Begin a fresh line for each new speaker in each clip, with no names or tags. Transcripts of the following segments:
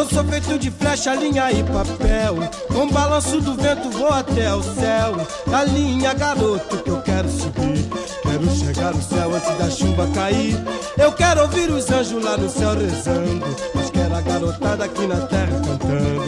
Eu sou feito de flecha, linha e papel. Com balanço do vento vou até o céu. A linha, garoto, que eu quero subir. Quero chegar no céu antes da chuva cair. Eu quero ouvir os anjos lá no céu rezando. Mas quero a garotada aqui na terra cantando.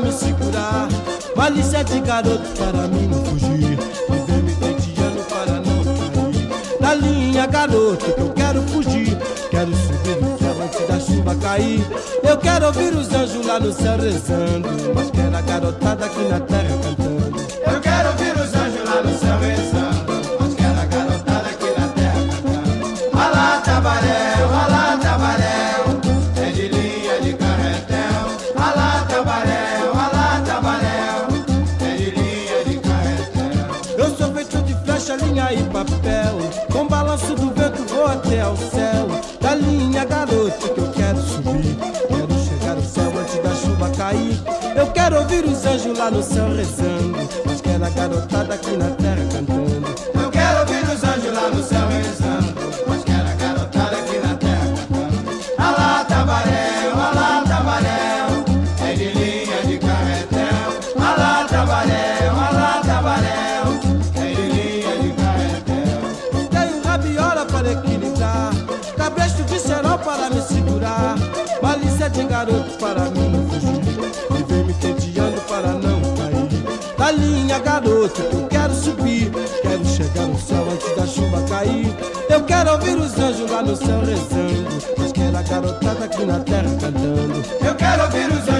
Me segurar. Malícia de garoto para mim não fugir. Viver me tenteando para não cair. Na linha, garoto, que eu quero fugir. Quero subir no céu antes da chuva cair. Eu quero ouvir os anjos lá no céu rezando. Mas quero a garotada aqui na terra e papel. Com balanço do vento vou até ao céu. Da linha, garoto, que eu quero subir. Quero chegar no céu antes da chuva cair. Eu quero ouvir os anjos lá no céu rezando. Mas quero a garotada aqui na terra cantando.
Eu quero ouvir os anjos lá no céu rezando. Mas quero a garotada aqui na terra cantando. Alá, tabaréu, alá, tabaréu. É de linha de carretel. Alá, tabaréu, alá, tabaréu.
Garoto para mim fugir. Viver me tenteando para não cair. Da linha, garoto, eu quero subir. Quero chegar no céu antes da chuva cair. Eu quero ouvir os anjos lá no céu rezando. Mas quero a garotada aqui na terra cantando.
Eu quero ouvir os anjos